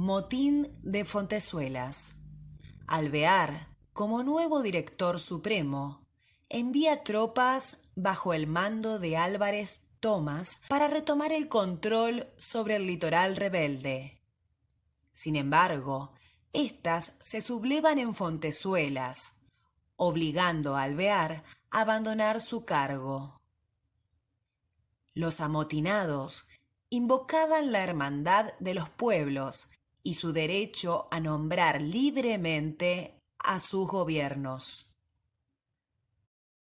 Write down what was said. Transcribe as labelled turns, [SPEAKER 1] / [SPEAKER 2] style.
[SPEAKER 1] Motín de Fontezuelas. Alvear, como nuevo director supremo, envía tropas bajo el mando de Álvarez Tomás para retomar el control sobre el litoral rebelde. Sin embargo, éstas se sublevan en Fontezuelas, obligando a Alvear a abandonar su cargo. Los amotinados invocaban la hermandad de los pueblos y su derecho a nombrar libremente a sus gobiernos.